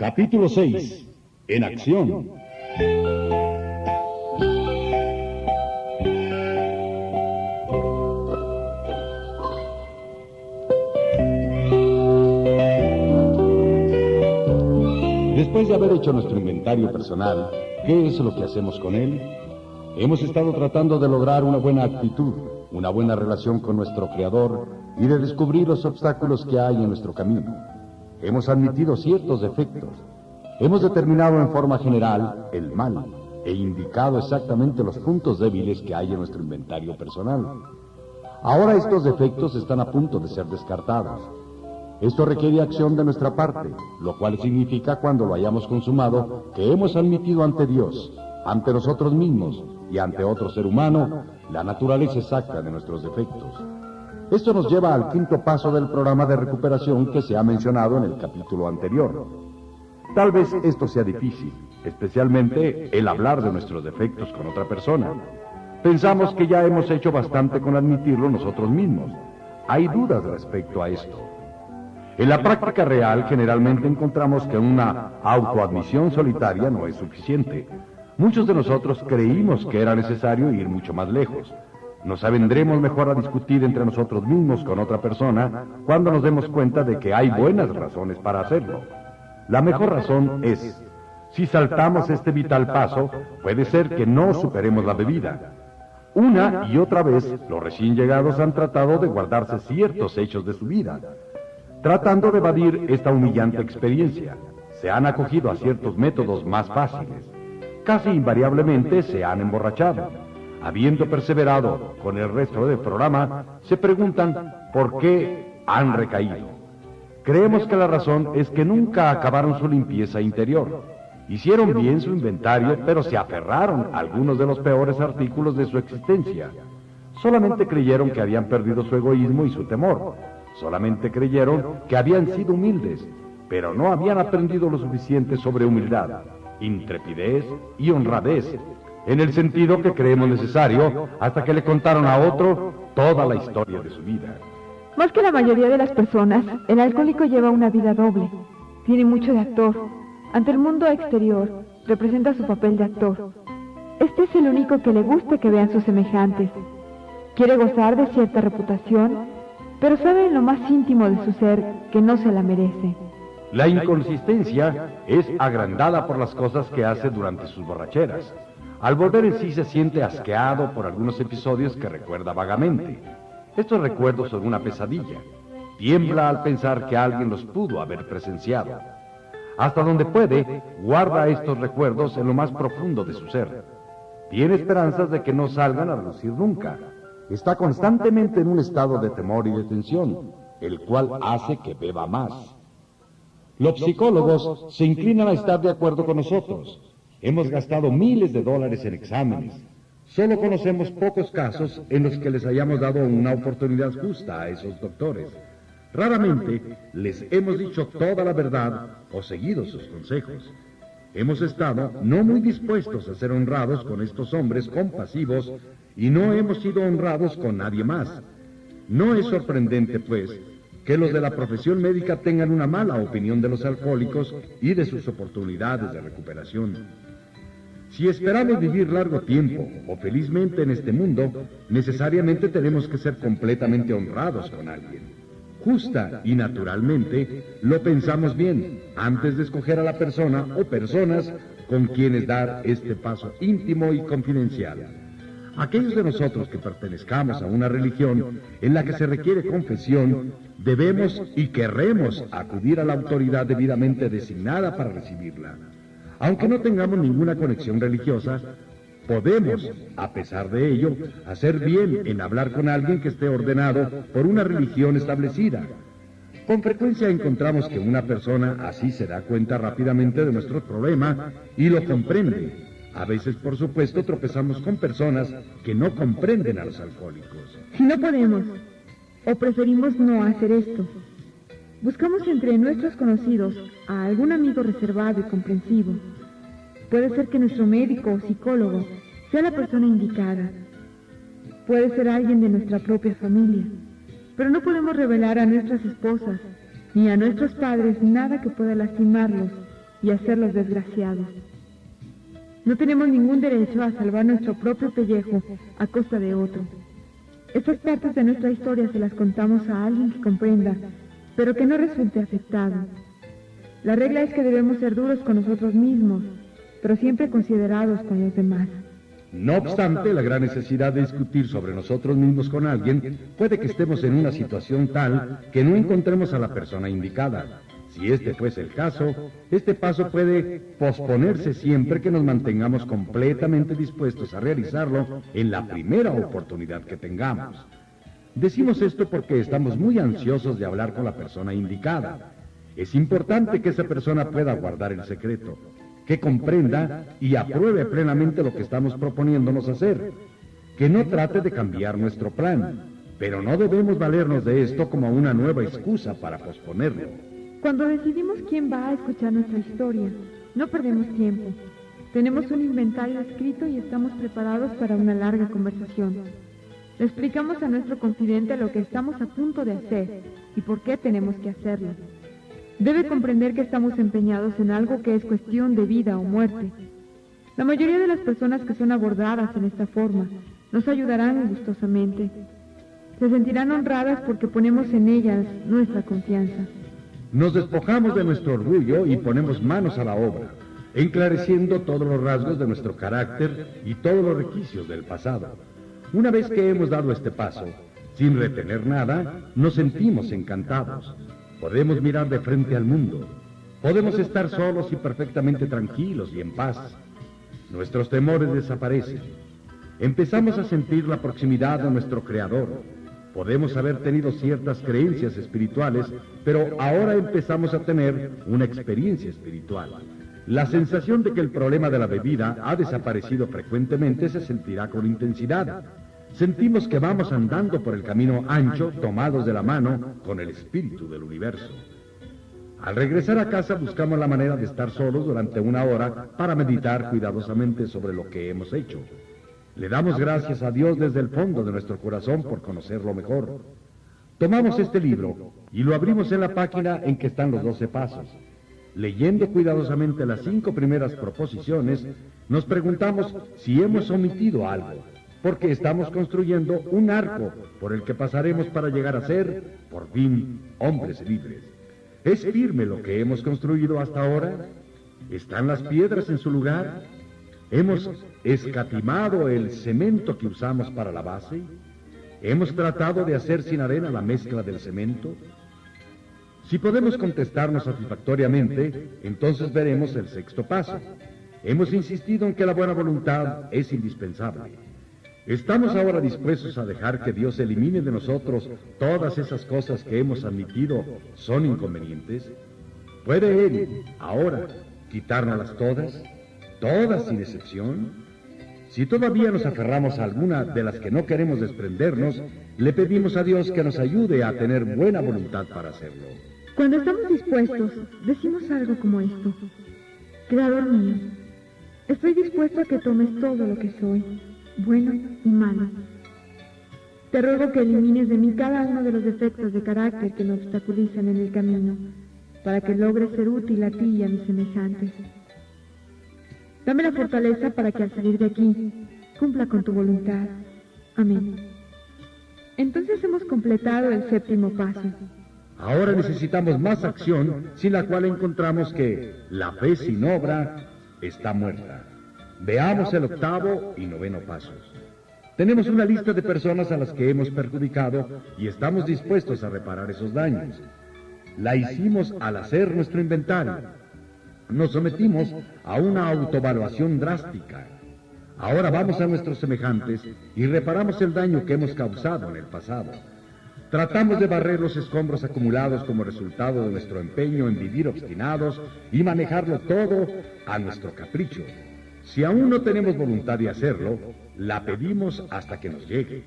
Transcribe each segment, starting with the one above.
Capítulo 6. En acción. Después de haber hecho nuestro inventario personal, ¿qué es lo que hacemos con él? Hemos estado tratando de lograr una buena actitud, una buena relación con nuestro Creador y de descubrir los obstáculos que hay en nuestro camino. Hemos admitido ciertos defectos. Hemos determinado en forma general el mal e indicado exactamente los puntos débiles que hay en nuestro inventario personal. Ahora estos defectos están a punto de ser descartados. Esto requiere acción de nuestra parte, lo cual significa cuando lo hayamos consumado que hemos admitido ante Dios, ante nosotros mismos y ante otro ser humano la naturaleza exacta de nuestros defectos. Esto nos lleva al quinto paso del programa de recuperación que se ha mencionado en el capítulo anterior. Tal vez esto sea difícil, especialmente el hablar de nuestros defectos con otra persona. Pensamos que ya hemos hecho bastante con admitirlo nosotros mismos. Hay dudas respecto a esto. En la práctica real generalmente encontramos que una autoadmisión solitaria no es suficiente. Muchos de nosotros creímos que era necesario ir mucho más lejos. Nos avendremos mejor a discutir entre nosotros mismos con otra persona cuando nos demos cuenta de que hay buenas razones para hacerlo. La mejor razón es, si saltamos este vital paso, puede ser que no superemos la bebida. Una y otra vez, los recién llegados han tratado de guardarse ciertos hechos de su vida, tratando de evadir esta humillante experiencia. Se han acogido a ciertos métodos más fáciles casi invariablemente se han emborrachado. Habiendo perseverado con el resto del programa, se preguntan por qué han recaído. Creemos que la razón es que nunca acabaron su limpieza interior. Hicieron bien su inventario, pero se aferraron a algunos de los peores artículos de su existencia. Solamente creyeron que habían perdido su egoísmo y su temor. Solamente creyeron que habían sido humildes, pero no habían aprendido lo suficiente sobre humildad intrepidez y honradez, en el sentido que creemos necesario hasta que le contaron a otro toda la historia de su vida. Más que la mayoría de las personas, el alcohólico lleva una vida doble. Tiene mucho de actor. Ante el mundo exterior, representa su papel de actor. Este es el único que le gusta que vean sus semejantes. Quiere gozar de cierta reputación, pero sabe en lo más íntimo de su ser que no se la merece. La inconsistencia es agrandada por las cosas que hace durante sus borracheras. Al volver en sí se siente asqueado por algunos episodios que recuerda vagamente. Estos recuerdos son una pesadilla. Tiembla al pensar que alguien los pudo haber presenciado. Hasta donde puede, guarda estos recuerdos en lo más profundo de su ser. Tiene esperanzas de que no salgan a lucir nunca. Está constantemente en un estado de temor y de tensión, el cual hace que beba más. Los psicólogos se inclinan a estar de acuerdo con nosotros. Hemos gastado miles de dólares en exámenes. Solo conocemos pocos casos en los que les hayamos dado una oportunidad justa a esos doctores. Raramente les hemos dicho toda la verdad o seguido sus consejos. Hemos estado no muy dispuestos a ser honrados con estos hombres compasivos y no hemos sido honrados con nadie más. No es sorprendente, pues, que los de la profesión médica tengan una mala opinión de los alcohólicos y de sus oportunidades de recuperación. Si esperamos vivir largo tiempo o felizmente en este mundo, necesariamente tenemos que ser completamente honrados con alguien. Justa y naturalmente lo pensamos bien antes de escoger a la persona o personas con quienes dar este paso íntimo y confidencial. Aquellos de nosotros que pertenezcamos a una religión en la que se requiere confesión, debemos y querremos acudir a la autoridad debidamente designada para recibirla. Aunque no tengamos ninguna conexión religiosa, podemos, a pesar de ello, hacer bien en hablar con alguien que esté ordenado por una religión establecida. Con frecuencia encontramos que una persona así se da cuenta rápidamente de nuestro problema y lo comprende a veces, por supuesto, tropezamos con personas que no comprenden a los alcohólicos. Si no podemos, o preferimos no hacer esto, buscamos entre nuestros conocidos a algún amigo reservado y comprensivo. Puede ser que nuestro médico o psicólogo sea la persona indicada. Puede ser alguien de nuestra propia familia. Pero no podemos revelar a nuestras esposas ni a nuestros padres nada que pueda lastimarlos y hacerlos desgraciados. No tenemos ningún derecho a salvar nuestro propio pellejo a costa de otro. Estas partes de nuestra historia se las contamos a alguien que comprenda, pero que no resulte afectado. La regla es que debemos ser duros con nosotros mismos, pero siempre considerados con los demás. No obstante, la gran necesidad de discutir sobre nosotros mismos con alguien puede que estemos en una situación tal que no encontremos a la persona indicada. Si este fuese el caso, este paso puede posponerse siempre que nos mantengamos completamente dispuestos a realizarlo en la primera oportunidad que tengamos. Decimos esto porque estamos muy ansiosos de hablar con la persona indicada. Es importante que esa persona pueda guardar el secreto que comprenda y apruebe plenamente lo que estamos proponiéndonos hacer, que no trate de cambiar nuestro plan, pero no debemos valernos de esto como una nueva excusa para posponerlo. Cuando decidimos quién va a escuchar nuestra historia, no perdemos tiempo. Tenemos un inventario escrito y estamos preparados para una larga conversación. Explicamos a nuestro confidente lo que estamos a punto de hacer y por qué tenemos que hacerlo. Debe comprender que estamos empeñados en algo que es cuestión de vida o muerte. La mayoría de las personas que son abordadas en esta forma nos ayudarán gustosamente. Se sentirán honradas porque ponemos en ellas nuestra confianza. Nos despojamos de nuestro orgullo y ponemos manos a la obra, enclareciendo todos los rasgos de nuestro carácter y todos los requisitos del pasado. Una vez que hemos dado este paso, sin retener nada, nos sentimos encantados. Podemos mirar de frente al mundo. Podemos estar solos y perfectamente tranquilos y en paz. Nuestros temores desaparecen. Empezamos a sentir la proximidad de nuestro Creador. Podemos haber tenido ciertas creencias espirituales, pero ahora empezamos a tener una experiencia espiritual. La sensación de que el problema de la bebida ha desaparecido frecuentemente se sentirá con intensidad. Sentimos que vamos andando por el camino ancho, tomados de la mano con el espíritu del universo. Al regresar a casa buscamos la manera de estar solos durante una hora para meditar cuidadosamente sobre lo que hemos hecho. Le damos gracias a Dios desde el fondo de nuestro corazón por conocerlo mejor. Tomamos este libro y lo abrimos en la página en que están los doce pasos. Leyendo cuidadosamente las cinco primeras proposiciones, nos preguntamos si hemos omitido algo porque estamos construyendo un arco por el que pasaremos para llegar a ser, por fin, hombres libres. ¿Es firme lo que hemos construido hasta ahora? ¿Están las piedras en su lugar? ¿Hemos escatimado el cemento que usamos para la base? ¿Hemos tratado de hacer sin arena la mezcla del cemento? Si podemos contestarnos satisfactoriamente, entonces veremos el sexto paso. Hemos insistido en que la buena voluntad es indispensable. ¿Estamos ahora dispuestos a dejar que Dios elimine de nosotros todas esas cosas que hemos admitido son inconvenientes? ¿Puede Él ahora quitárnoslas todas? ¿Todas sin excepción? Si todavía nos aferramos a alguna de las que no queremos desprendernos, le pedimos a Dios que nos ayude a tener buena voluntad para hacerlo. Cuando estamos dispuestos, decimos algo como esto. Creador mío, estoy dispuesto a que tomes todo lo que soy bueno y malo. Te ruego que elimines de mí cada uno de los defectos de carácter que me obstaculizan en el camino, para que logre ser útil a ti y a mis semejantes. Dame la fortaleza para que al salir de aquí cumpla con tu voluntad. Amén. Entonces hemos completado el séptimo paso. Ahora necesitamos más acción, sin la cual encontramos que la fe sin obra está muerta. Veamos el octavo y noveno pasos. Tenemos una lista de personas a las que hemos perjudicado y estamos dispuestos a reparar esos daños. La hicimos al hacer nuestro inventario. Nos sometimos a una autovaluación drástica. Ahora vamos a nuestros semejantes y reparamos el daño que hemos causado en el pasado. Tratamos de barrer los escombros acumulados como resultado de nuestro empeño en vivir obstinados y manejarlo todo a nuestro capricho. Si aún no tenemos voluntad de hacerlo, la pedimos hasta que nos llegue.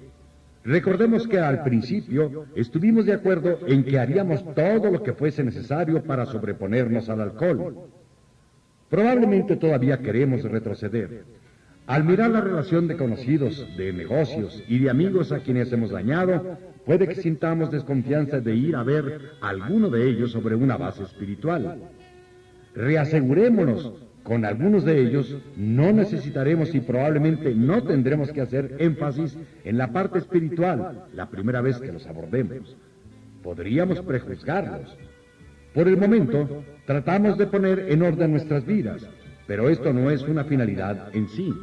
Recordemos que al principio estuvimos de acuerdo en que haríamos todo lo que fuese necesario para sobreponernos al alcohol. Probablemente todavía queremos retroceder. Al mirar la relación de conocidos, de negocios y de amigos a quienes hemos dañado, puede que sintamos desconfianza de ir a ver alguno de ellos sobre una base espiritual. Reasegurémonos con algunos de ellos no necesitaremos y probablemente no tendremos que hacer énfasis en la parte espiritual la primera vez que los abordemos. Podríamos prejuzgarlos. Por el momento, tratamos de poner en orden nuestras vidas, pero esto no es una finalidad en sí.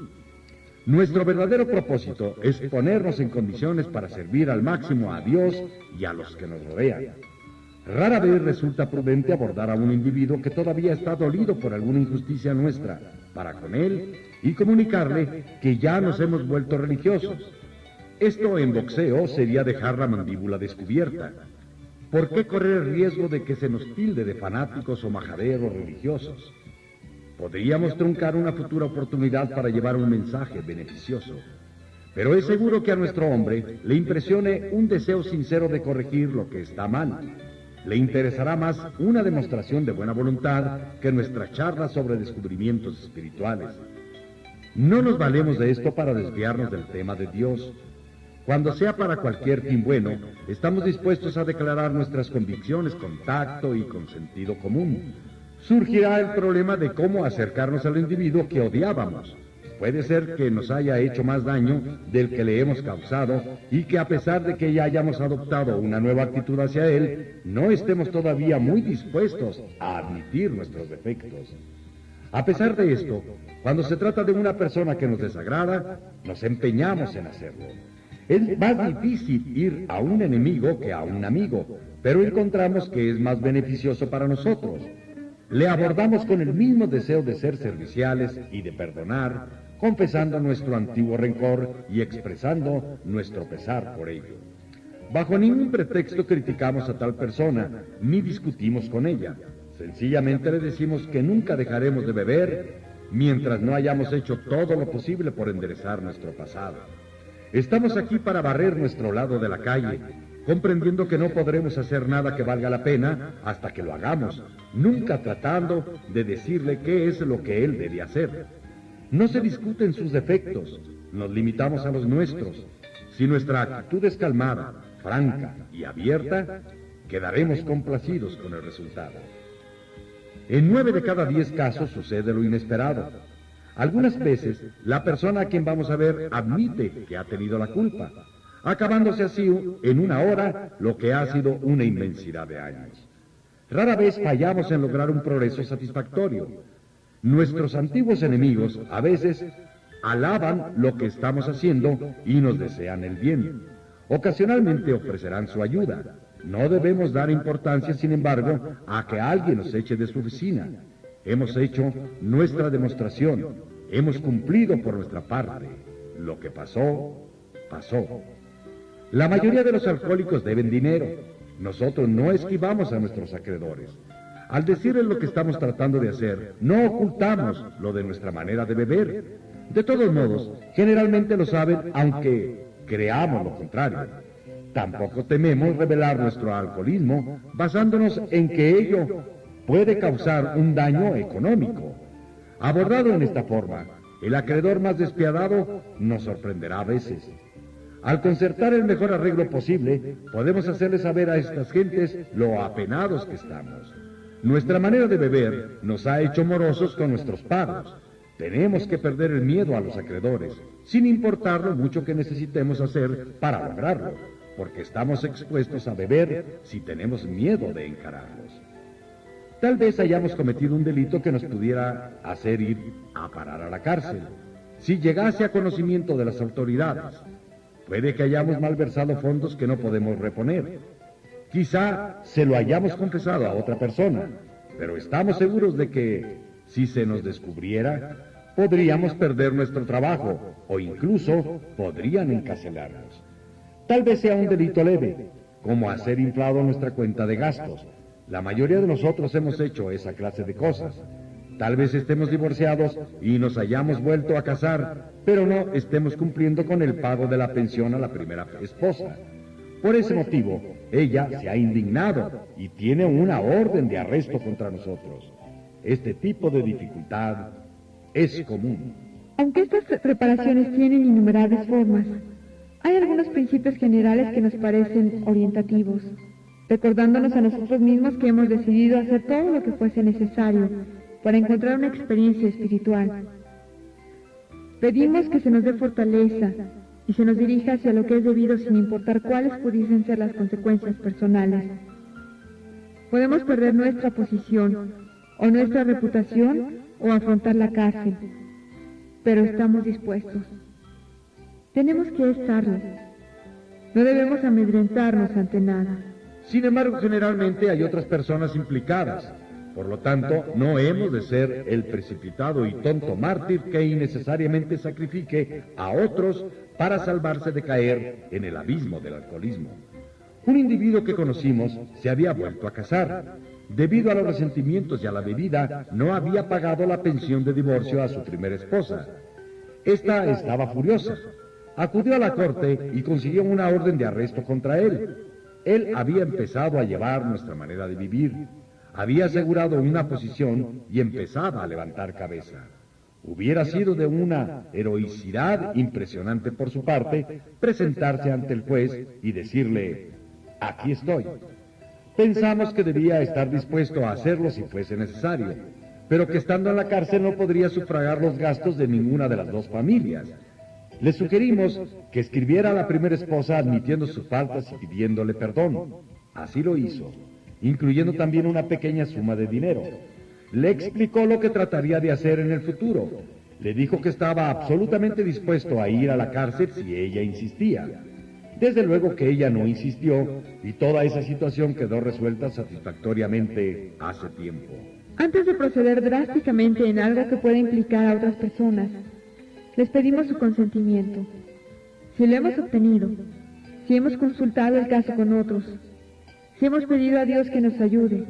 Nuestro verdadero propósito es ponernos en condiciones para servir al máximo a Dios y a los que nos rodean. Rara vez resulta prudente abordar a un individuo que todavía está dolido por alguna injusticia nuestra para con él y comunicarle que ya nos hemos vuelto religiosos. Esto en boxeo sería dejar la mandíbula descubierta. ¿Por qué correr el riesgo de que se nos tilde de fanáticos o majaderos religiosos? Podríamos truncar una futura oportunidad para llevar un mensaje beneficioso. Pero es seguro que a nuestro hombre le impresione un deseo sincero de corregir lo que está mal le interesará más una demostración de buena voluntad que nuestra charla sobre descubrimientos espirituales. No nos valemos de esto para desviarnos del tema de Dios. Cuando sea para cualquier fin bueno, estamos dispuestos a declarar nuestras convicciones con tacto y con sentido común. Surgirá el problema de cómo acercarnos al individuo que odiábamos. Puede ser que nos haya hecho más daño del que le hemos causado y que a pesar de que ya hayamos adoptado una nueva actitud hacia él, no estemos todavía muy dispuestos a admitir nuestros defectos. A pesar de esto, cuando se trata de una persona que nos desagrada, nos empeñamos en hacerlo. Es más difícil ir a un enemigo que a un amigo, pero encontramos que es más beneficioso para nosotros. Le abordamos con el mismo deseo de ser serviciales y de perdonar, confesando nuestro antiguo rencor y expresando nuestro pesar por ello. Bajo ningún pretexto criticamos a tal persona, ni discutimos con ella. Sencillamente le decimos que nunca dejaremos de beber mientras no hayamos hecho todo lo posible por enderezar nuestro pasado. Estamos aquí para barrer nuestro lado de la calle, comprendiendo que no podremos hacer nada que valga la pena hasta que lo hagamos, nunca tratando de decirle qué es lo que él debe hacer. No se discuten sus defectos, nos limitamos a los nuestros. Si nuestra actitud es calmada, franca y abierta, quedaremos complacidos con el resultado. En nueve de cada diez casos sucede lo inesperado. Algunas veces la persona a quien vamos a ver admite que ha tenido la culpa, acabándose así en una hora lo que ha sido una inmensidad de años. Rara vez fallamos en lograr un progreso satisfactorio, Nuestros antiguos enemigos a veces alaban lo que estamos haciendo y nos desean el bien. Ocasionalmente ofrecerán su ayuda. No debemos dar importancia, sin embargo, a que alguien nos eche de su oficina. Hemos hecho nuestra demostración. Hemos cumplido por nuestra parte. Lo que pasó, pasó. La mayoría de los alcohólicos deben dinero. Nosotros no esquivamos a nuestros acreedores. Al decirles lo que estamos tratando de hacer, no ocultamos lo de nuestra manera de beber. De todos modos, generalmente lo saben aunque creamos lo contrario. Tampoco tememos revelar nuestro alcoholismo basándonos en que ello puede causar un daño económico. Abordado en esta forma, el acreedor más despiadado nos sorprenderá a veces. Al concertar el mejor arreglo posible, podemos hacerle saber a estas gentes lo apenados que estamos. Nuestra manera de beber nos ha hecho morosos con nuestros pagos. Tenemos que perder el miedo a los acreedores, sin importar lo mucho que necesitemos hacer para lograrlo, porque estamos expuestos a beber si tenemos miedo de encararlos. Tal vez hayamos cometido un delito que nos pudiera hacer ir a parar a la cárcel. Si llegase a conocimiento de las autoridades, puede que hayamos malversado fondos que no podemos reponer Quizá se lo hayamos confesado a otra persona, pero estamos seguros de que si se nos descubriera, podríamos perder nuestro trabajo o incluso podrían encarcelarnos. Tal vez sea un delito leve, como hacer inflado nuestra cuenta de gastos. La mayoría de nosotros hemos hecho esa clase de cosas. Tal vez estemos divorciados y nos hayamos vuelto a casar, pero no estemos cumpliendo con el pago de la pensión a la primera esposa. Por ese motivo, ella se ha indignado y tiene una orden de arresto contra nosotros. Este tipo de dificultad es común. Aunque estas preparaciones tienen innumerables formas, hay algunos principios generales que nos parecen orientativos, recordándonos a nosotros mismos que hemos decidido hacer todo lo que fuese necesario para encontrar una experiencia espiritual. Pedimos que se nos dé fortaleza y se nos dirija hacia lo que es debido sin importar cuáles pudiesen ser las consecuencias personales. Podemos perder nuestra posición o nuestra reputación o afrontar la cárcel, pero estamos dispuestos. Tenemos que estarlo. No debemos amedrentarnos ante nada. Sin embargo, generalmente hay otras personas implicadas. Por lo tanto, no hemos de ser el precipitado y tonto mártir que innecesariamente sacrifique a otros para salvarse de caer en el abismo del alcoholismo. Un individuo que conocimos se había vuelto a casar. Debido a los resentimientos y a la bebida, no había pagado la pensión de divorcio a su primera esposa. Esta estaba furiosa. Acudió a la corte y consiguió una orden de arresto contra él. Él había empezado a llevar nuestra manera de vivir, había asegurado una posición y empezaba a levantar cabeza. Hubiera sido de una heroicidad impresionante por su parte presentarse ante el juez y decirle, aquí estoy. Pensamos que debía estar dispuesto a hacerlo si fuese necesario, pero que estando en la cárcel no podría sufragar los gastos de ninguna de las dos familias. Le sugerimos que escribiera a la primera esposa admitiendo sus faltas y pidiéndole perdón. Así lo hizo incluyendo también una pequeña suma de dinero. Le explicó lo que trataría de hacer en el futuro. Le dijo que estaba absolutamente dispuesto a ir a la cárcel si ella insistía. Desde luego que ella no insistió y toda esa situación quedó resuelta satisfactoriamente hace tiempo. Antes de proceder drásticamente en algo que pueda implicar a otras personas, les pedimos su consentimiento. Si lo hemos obtenido, si hemos consultado el caso con otros, si hemos pedido a Dios que nos ayude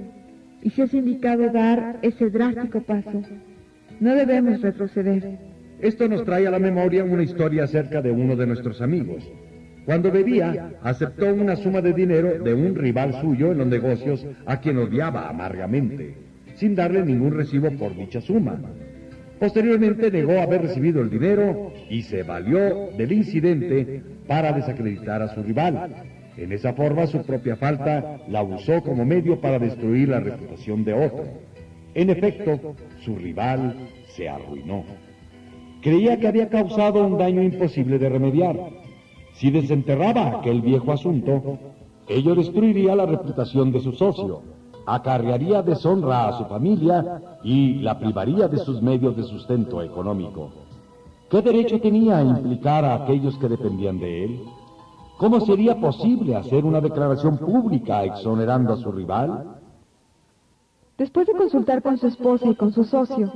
y si es indicado dar ese drástico paso, no debemos retroceder. Esto nos trae a la memoria una historia acerca de uno de nuestros amigos. Cuando bebía, aceptó una suma de dinero de un rival suyo en los negocios a quien odiaba amargamente, sin darle ningún recibo por dicha suma. Posteriormente negó haber recibido el dinero y se valió del incidente para desacreditar a su rival, en esa forma su propia falta la usó como medio para destruir la reputación de otro. En efecto, su rival se arruinó. Creía que había causado un daño imposible de remediar. Si desenterraba aquel viejo asunto, ello destruiría la reputación de su socio, acarrearía deshonra a su familia y la privaría de sus medios de sustento económico. ¿Qué derecho tenía a implicar a aquellos que dependían de él? ¿Cómo sería posible hacer una declaración pública exonerando a su rival? Después de consultar con su esposa y con su socio,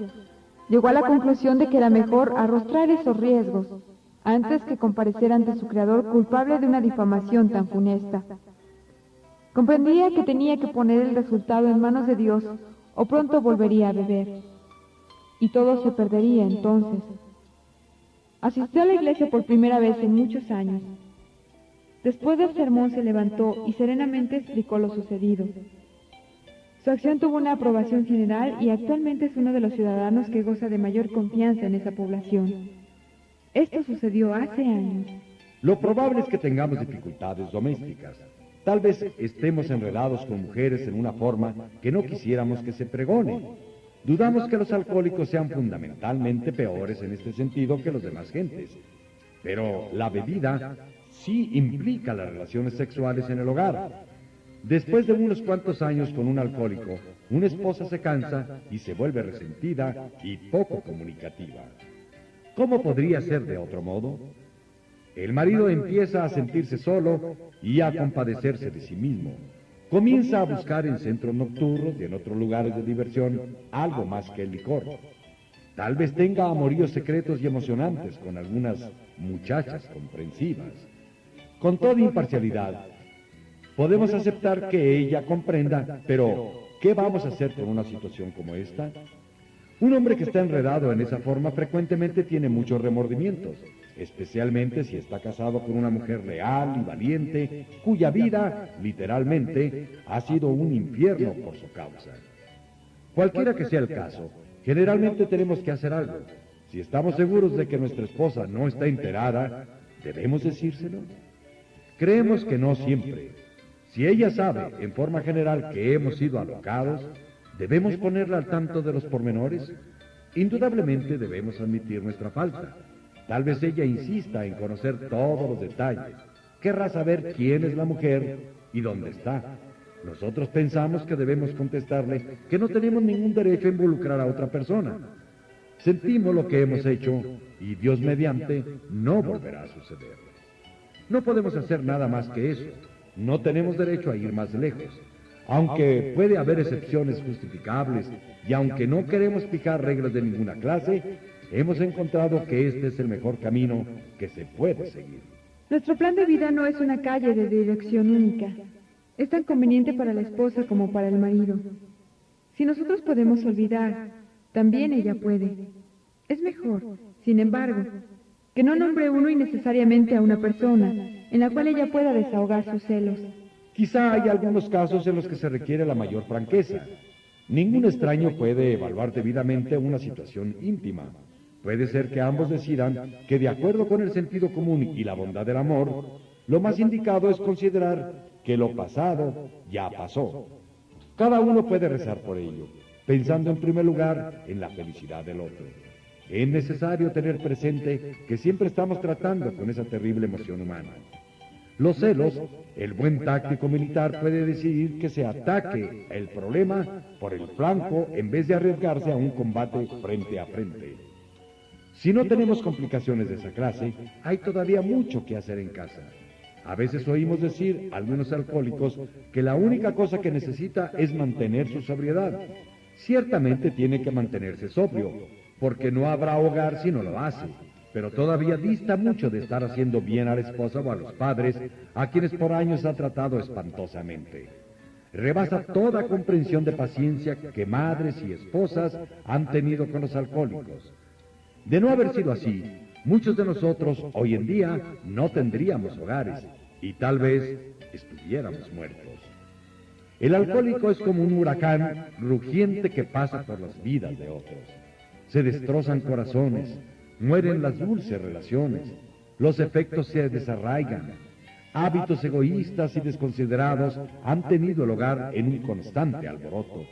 llegó a la conclusión de que era mejor arrostrar esos riesgos antes que comparecer ante su creador culpable de una difamación tan funesta. Comprendía que tenía que poner el resultado en manos de Dios o pronto volvería a beber. Y todo se perdería entonces. Asistió a la iglesia por primera vez en muchos años Después del sermón se levantó y serenamente explicó lo sucedido. Su acción tuvo una aprobación general y actualmente es uno de los ciudadanos que goza de mayor confianza en esa población. Esto sucedió hace años. Lo probable es que tengamos dificultades domésticas. Tal vez estemos enredados con mujeres en una forma que no quisiéramos que se pregone. Dudamos que los alcohólicos sean fundamentalmente peores en este sentido que los demás gentes. Pero la bebida sí implica las relaciones sexuales en el hogar. Después de unos cuantos años con un alcohólico, una esposa se cansa y se vuelve resentida y poco comunicativa. ¿Cómo podría ser de otro modo? El marido empieza a sentirse solo y a compadecerse de sí mismo. Comienza a buscar en centros nocturnos y en otros lugares de diversión algo más que el licor. Tal vez tenga amoríos secretos y emocionantes con algunas muchachas comprensivas. Con toda imparcialidad, podemos aceptar que ella comprenda, pero ¿qué vamos a hacer con una situación como esta? Un hombre que está enredado en esa forma frecuentemente tiene muchos remordimientos, especialmente si está casado con una mujer leal y valiente, cuya vida, literalmente, ha sido un infierno por su causa. Cualquiera que sea el caso, generalmente tenemos que hacer algo. Si estamos seguros de que nuestra esposa no está enterada, ¿debemos decírselo? Creemos que no siempre. Si ella sabe, en forma general, que hemos sido alocados, ¿Debemos ponerla al tanto de los pormenores? Indudablemente debemos admitir nuestra falta. Tal vez ella insista en conocer todos los detalles. Querrá saber quién es la mujer y dónde está. Nosotros pensamos que debemos contestarle que no tenemos ningún derecho a involucrar a otra persona. Sentimos lo que hemos hecho y Dios mediante no volverá a suceder. No podemos hacer nada más que eso. No tenemos derecho a ir más lejos. Aunque puede haber excepciones justificables y aunque no queremos fijar reglas de ninguna clase, hemos encontrado que este es el mejor camino que se puede seguir. Nuestro plan de vida no es una calle de dirección única. Es tan conveniente para la esposa como para el marido. Si nosotros podemos olvidar, también ella puede. Es mejor, sin embargo, que no nombre uno innecesariamente a una persona en la cual ella pueda desahogar sus celos. Quizá hay algunos casos en los que se requiere la mayor franqueza. Ningún extraño puede evaluar debidamente una situación íntima. Puede ser que ambos decidan que de acuerdo con el sentido común y la bondad del amor, lo más indicado es considerar que lo pasado ya pasó. Cada uno puede rezar por ello, pensando en primer lugar en la felicidad del otro. Es necesario tener presente que siempre estamos tratando con esa terrible emoción humana. Los celos, el buen táctico militar puede decidir que se ataque el problema por el flanco en vez de arriesgarse a un combate frente a frente. Si no tenemos complicaciones de esa clase, hay todavía mucho que hacer en casa. A veces oímos decir, al menos alcohólicos, que la única cosa que necesita es mantener su sobriedad. Ciertamente tiene que mantenerse sobrio, porque no habrá hogar si no lo hace pero todavía dista mucho de estar haciendo bien a la esposa o a los padres, a quienes por años ha tratado espantosamente. Rebasa toda comprensión de paciencia que madres y esposas han tenido con los alcohólicos. De no haber sido así, muchos de nosotros hoy en día no tendríamos hogares y tal vez estuviéramos muertos. El alcohólico es como un huracán rugiente que pasa por las vidas de otros. Se destrozan corazones, mueren las dulces relaciones, los efectos se desarraigan, hábitos egoístas y desconsiderados han tenido lugar en un constante alboroto.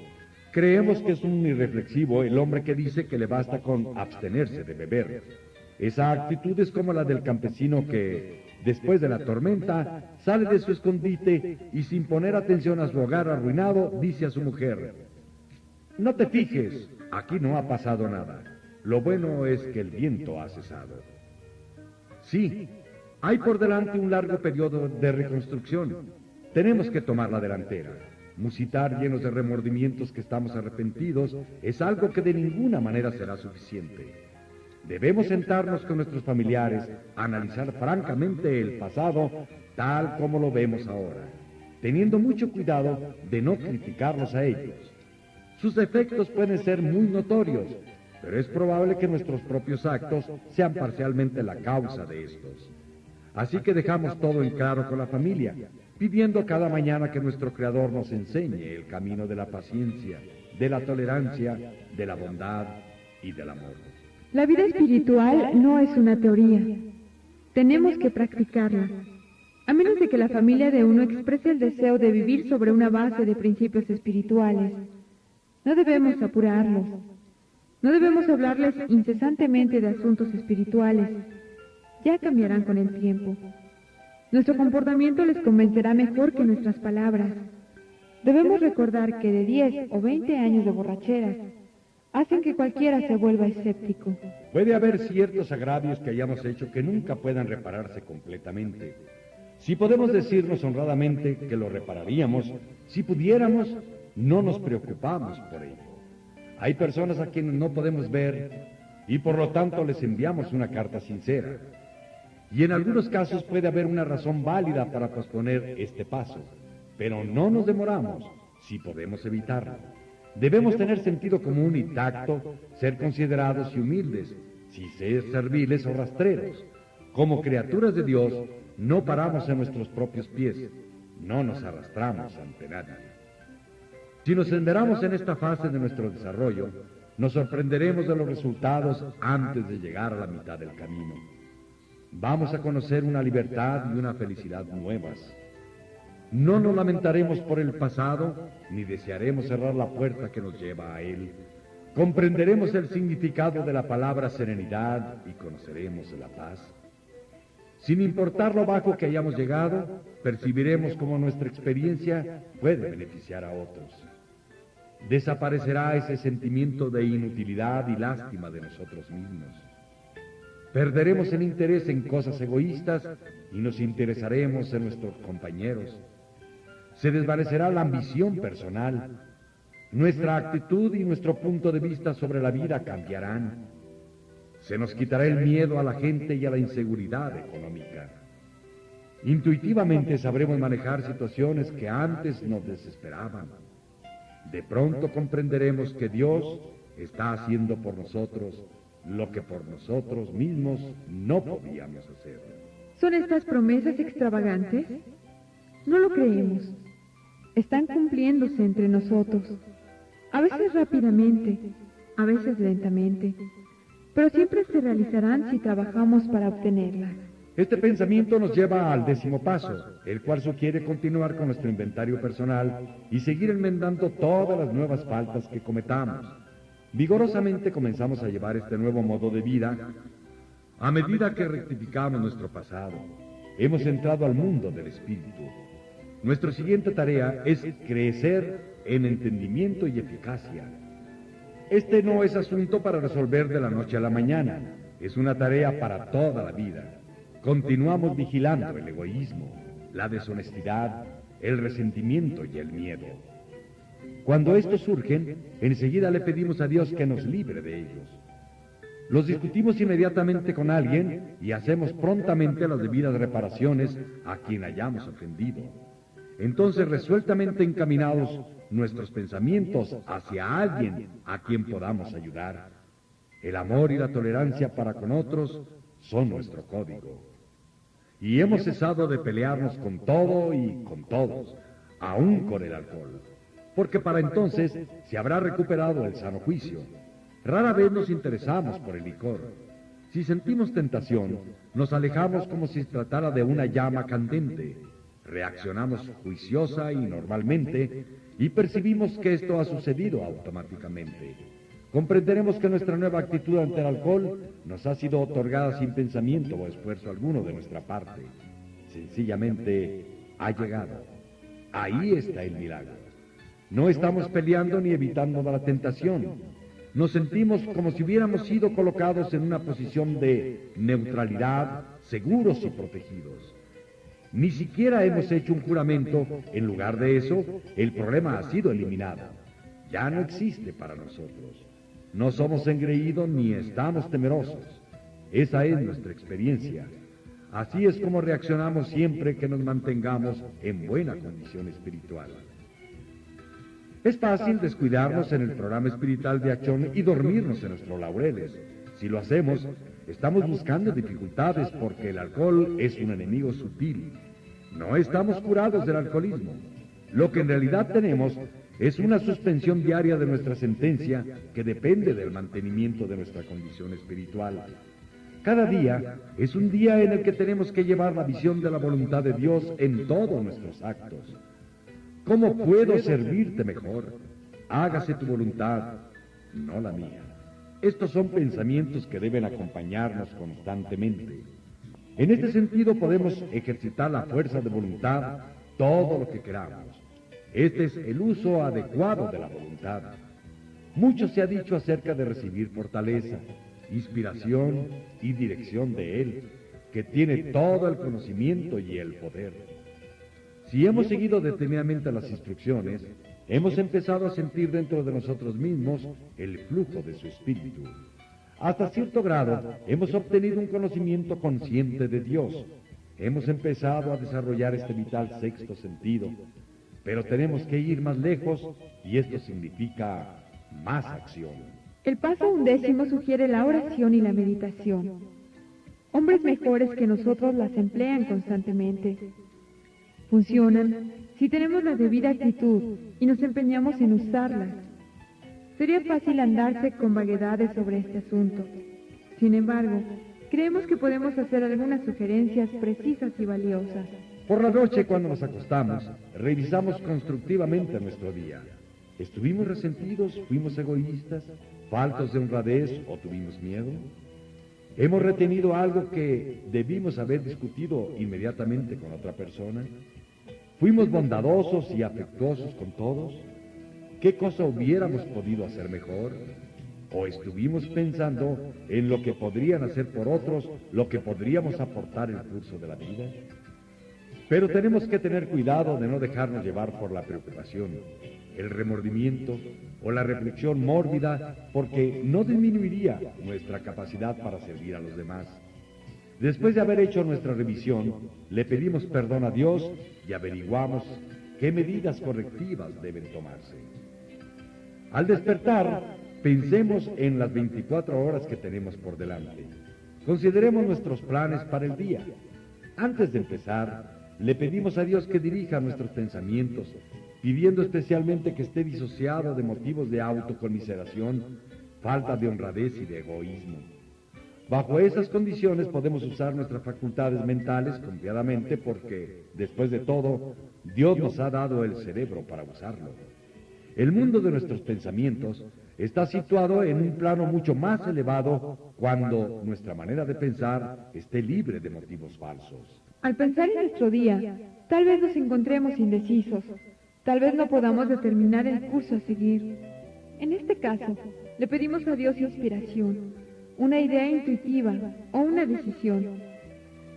Creemos que es un irreflexivo el hombre que dice que le basta con abstenerse de beber. Esa actitud es como la del campesino que, después de la tormenta, sale de su escondite y sin poner atención a su hogar arruinado, dice a su mujer, no te fijes, aquí no ha pasado nada. Lo bueno es que el viento ha cesado. Sí, hay por delante un largo periodo de reconstrucción. Tenemos que tomar la delantera. Musitar llenos de remordimientos que estamos arrepentidos es algo que de ninguna manera será suficiente. Debemos sentarnos con nuestros familiares, analizar francamente el pasado tal como lo vemos ahora, teniendo mucho cuidado de no criticarlos a ellos. Sus efectos pueden ser muy notorios, pero es probable que nuestros propios actos sean parcialmente la causa de estos. Así que dejamos todo en claro con la familia, pidiendo cada mañana que nuestro Creador nos enseñe el camino de la paciencia, de la tolerancia, de la bondad y del amor. La vida espiritual no es una teoría. Tenemos que practicarla. A menos de que la familia de uno exprese el deseo de vivir sobre una base de principios espirituales. No debemos apurarlos. No debemos hablarles incesantemente de asuntos espirituales. Ya cambiarán con el tiempo. Nuestro comportamiento les convencerá mejor que nuestras palabras. Debemos recordar que de 10 o 20 años de borracheras hacen que cualquiera se vuelva escéptico. Puede haber ciertos agravios que hayamos hecho que nunca puedan repararse completamente. Si podemos decirnos honradamente que lo repararíamos, si pudiéramos, no nos preocupamos por ello. Hay personas a quienes no podemos ver y por lo tanto les enviamos una carta sincera. Y en algunos casos puede haber una razón válida para posponer este paso, pero no nos demoramos si podemos evitarlo. Debemos tener sentido común y tacto, ser considerados y humildes, si ser serviles o rastreros. Como criaturas de Dios, no paramos en nuestros propios pies, no nos arrastramos ante nadie. Si nos enderamos en esta fase de nuestro desarrollo, nos sorprenderemos de los resultados antes de llegar a la mitad del camino. Vamos a conocer una libertad y una felicidad nuevas. No nos lamentaremos por el pasado, ni desearemos cerrar la puerta que nos lleva a él. Comprenderemos el significado de la palabra serenidad y conoceremos la paz. Sin importar lo bajo que hayamos llegado, percibiremos cómo nuestra experiencia puede beneficiar a otros. Desaparecerá ese sentimiento de inutilidad y lástima de nosotros mismos. Perderemos el interés en cosas egoístas y nos interesaremos en nuestros compañeros. Se desvanecerá la ambición personal. Nuestra actitud y nuestro punto de vista sobre la vida cambiarán. Se nos quitará el miedo a la gente y a la inseguridad económica. Intuitivamente sabremos manejar situaciones que antes nos desesperaban. De pronto comprenderemos que Dios está haciendo por nosotros lo que por nosotros mismos no podíamos hacer. ¿Son estas promesas extravagantes? No lo creemos. Están cumpliéndose entre nosotros, a veces rápidamente, a veces lentamente, pero siempre se realizarán si trabajamos para obtenerlas. Este pensamiento nos lleva al décimo paso, el cual sugiere continuar con nuestro inventario personal y seguir enmendando todas las nuevas faltas que cometamos. Vigorosamente comenzamos a llevar este nuevo modo de vida a medida que rectificamos nuestro pasado. Hemos entrado al mundo del espíritu. Nuestra siguiente tarea es crecer en entendimiento y eficacia. Este no es asunto para resolver de la noche a la mañana, es una tarea para toda la vida. Continuamos vigilando el egoísmo, la deshonestidad, el resentimiento y el miedo. Cuando estos surgen, enseguida le pedimos a Dios que nos libre de ellos. Los discutimos inmediatamente con alguien y hacemos prontamente las debidas reparaciones a quien hayamos ofendido. Entonces, resueltamente encaminados nuestros pensamientos hacia alguien a quien podamos ayudar. El amor y la tolerancia para con otros son nuestro código. Y hemos cesado de pelearnos con todo y con todos, aún con el alcohol porque para entonces se habrá recuperado el sano juicio. Rara vez nos interesamos por el licor. Si sentimos tentación, nos alejamos como si se tratara de una llama candente. Reaccionamos juiciosa y normalmente y percibimos que esto ha sucedido automáticamente. Comprenderemos que nuestra nueva actitud ante el alcohol nos ha sido otorgada sin pensamiento o esfuerzo alguno de nuestra parte. Sencillamente ha llegado. Ahí está el milagro. No estamos peleando ni evitando la tentación. Nos sentimos como si hubiéramos sido colocados en una posición de neutralidad, seguros y protegidos. Ni siquiera hemos hecho un juramento. En lugar de eso, el problema ha sido eliminado. Ya no existe para nosotros. No somos engreídos ni estamos temerosos. Esa es nuestra experiencia. Así es como reaccionamos siempre que nos mantengamos en buena condición espiritual. Es fácil descuidarnos en el programa espiritual de acción y dormirnos en nuestros laureles. Si lo hacemos, estamos buscando dificultades porque el alcohol es un enemigo sutil. No estamos curados del alcoholismo. Lo que en realidad tenemos es una suspensión diaria de nuestra sentencia que depende del mantenimiento de nuestra condición espiritual. Cada día es un día en el que tenemos que llevar la visión de la voluntad de Dios en todos nuestros actos. ¿Cómo puedo servirte mejor? Hágase tu voluntad, no la mía. Estos son pensamientos que deben acompañarnos constantemente. En este sentido podemos ejercitar la fuerza de voluntad todo lo que queramos. Este es el uso adecuado de la voluntad. Mucho se ha dicho acerca de recibir fortaleza, inspiración y dirección de Él, que tiene todo el conocimiento y el poder. Si hemos seguido detenidamente las instrucciones, hemos empezado a sentir dentro de nosotros mismos el flujo de su espíritu. Hasta cierto grado, hemos obtenido un conocimiento consciente de Dios. Hemos empezado a desarrollar este vital sexto sentido, pero tenemos que ir más lejos y esto significa más acción. El paso undécimo sugiere la oración y la meditación. Hombres mejores que nosotros las emplean constantemente funcionan si tenemos la debida actitud y nos empeñamos en usarlas. Sería fácil andarse con vaguedades sobre este asunto. Sin embargo, creemos que podemos hacer algunas sugerencias precisas y valiosas. Por la noche, cuando nos acostamos, revisamos constructivamente nuestro día. ¿Estuvimos resentidos? ¿Fuimos egoístas? ¿Faltos de honradez o tuvimos miedo? ¿Hemos retenido algo que debimos haber discutido inmediatamente con otra persona? ¿Fuimos bondadosos y afectuosos con todos? ¿Qué cosa hubiéramos podido hacer mejor? ¿O estuvimos pensando en lo que podrían hacer por otros, lo que podríamos aportar en el curso de la vida? Pero tenemos que tener cuidado de no dejarnos llevar por la preocupación, el remordimiento o la reflexión mórbida, porque no disminuiría nuestra capacidad para servir a los demás. Después de haber hecho nuestra revisión, le pedimos perdón a Dios y averiguamos qué medidas correctivas deben tomarse. Al despertar, pensemos en las 24 horas que tenemos por delante. Consideremos nuestros planes para el día. Antes de empezar, le pedimos a Dios que dirija nuestros pensamientos pidiendo especialmente que esté disociado de motivos de autoconmiseración, falta de honradez y de egoísmo. Bajo esas condiciones podemos usar nuestras facultades mentales confiadamente porque, después de todo, Dios nos ha dado el cerebro para usarlo. El mundo de nuestros pensamientos está situado en un plano mucho más elevado cuando nuestra manera de pensar esté libre de motivos falsos. Al pensar en nuestro día, tal vez nos encontremos indecisos, Tal vez no podamos determinar el curso a seguir. En este caso, le pedimos a Dios inspiración, una idea intuitiva o una decisión.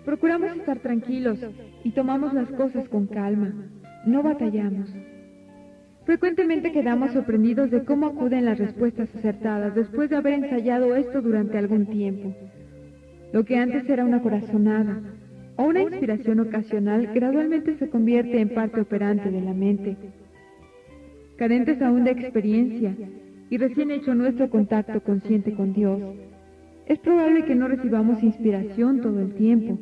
Procuramos estar tranquilos y tomamos las cosas con calma. No batallamos. Frecuentemente quedamos sorprendidos de cómo acuden las respuestas acertadas después de haber ensayado esto durante algún tiempo. Lo que antes era una corazonada, o una inspiración ocasional gradualmente se convierte en parte operante de la mente. Cadentes aún de experiencia y recién hecho nuestro contacto consciente con Dios, es probable que no recibamos inspiración todo el tiempo.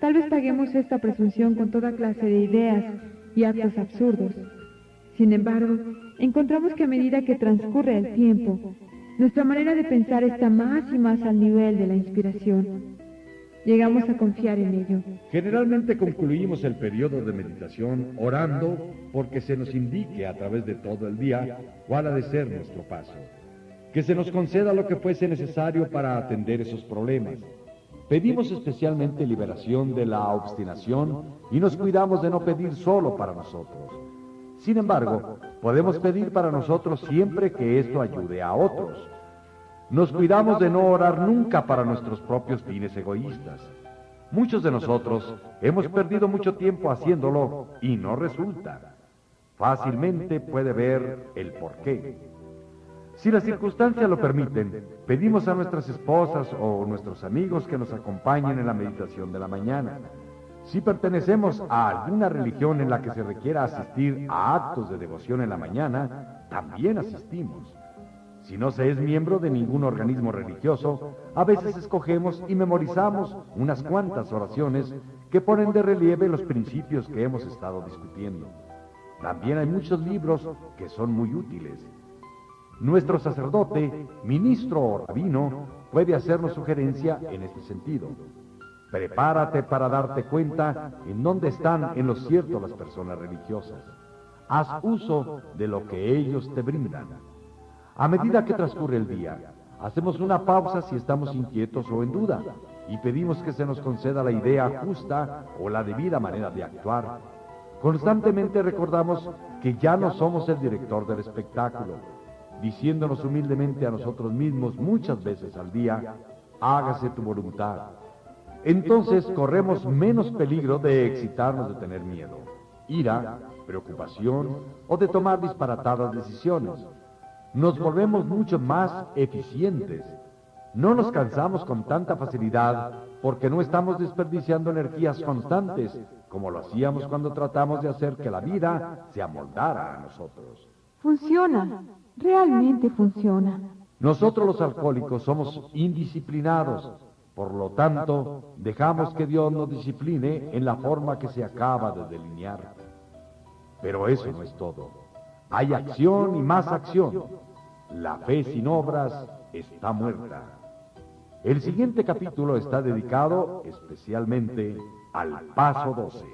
Tal vez paguemos esta presunción con toda clase de ideas y actos absurdos. Sin embargo, encontramos que a medida que transcurre el tiempo, nuestra manera de pensar está más y más al nivel de la inspiración llegamos a confiar en ello. Generalmente concluimos el periodo de meditación orando porque se nos indique a través de todo el día cuál ha de ser nuestro paso. Que se nos conceda lo que fuese necesario para atender esos problemas. Pedimos especialmente liberación de la obstinación y nos cuidamos de no pedir solo para nosotros. Sin embargo, podemos pedir para nosotros siempre que esto ayude a otros. Nos cuidamos de no orar nunca para nuestros propios fines egoístas. Muchos de nosotros hemos perdido mucho tiempo haciéndolo y no resulta. Fácilmente puede ver el porqué. Si las circunstancias lo permiten, pedimos a nuestras esposas o nuestros amigos que nos acompañen en la meditación de la mañana. Si pertenecemos a alguna religión en la que se requiera asistir a actos de devoción en la mañana, también asistimos. Si no se es miembro de ningún organismo religioso, a veces escogemos y memorizamos unas cuantas oraciones que ponen de relieve los principios que hemos estado discutiendo. También hay muchos libros que son muy útiles. Nuestro sacerdote, ministro o rabino puede hacernos sugerencia en este sentido. Prepárate para darte cuenta en dónde están en lo cierto las personas religiosas. Haz uso de lo que ellos te brindan. A medida que transcurre el día, hacemos una pausa si estamos inquietos o en duda y pedimos que se nos conceda la idea justa o la debida manera de actuar. Constantemente recordamos que ya no somos el director del espectáculo, diciéndonos humildemente a nosotros mismos muchas veces al día, hágase tu voluntad. Entonces corremos menos peligro de excitarnos de tener miedo, ira, preocupación o de tomar disparatadas decisiones nos volvemos mucho más eficientes. No nos cansamos con tanta facilidad porque no estamos desperdiciando energías constantes como lo hacíamos cuando tratamos de hacer que la vida se amoldara a nosotros. Funciona, realmente funciona. Nosotros los alcohólicos somos indisciplinados, por lo tanto dejamos que Dios nos discipline en la forma que se acaba de delinear. Pero eso no es todo. Hay acción y más acción. La fe sin obras está muerta. El siguiente capítulo está dedicado especialmente al paso 12.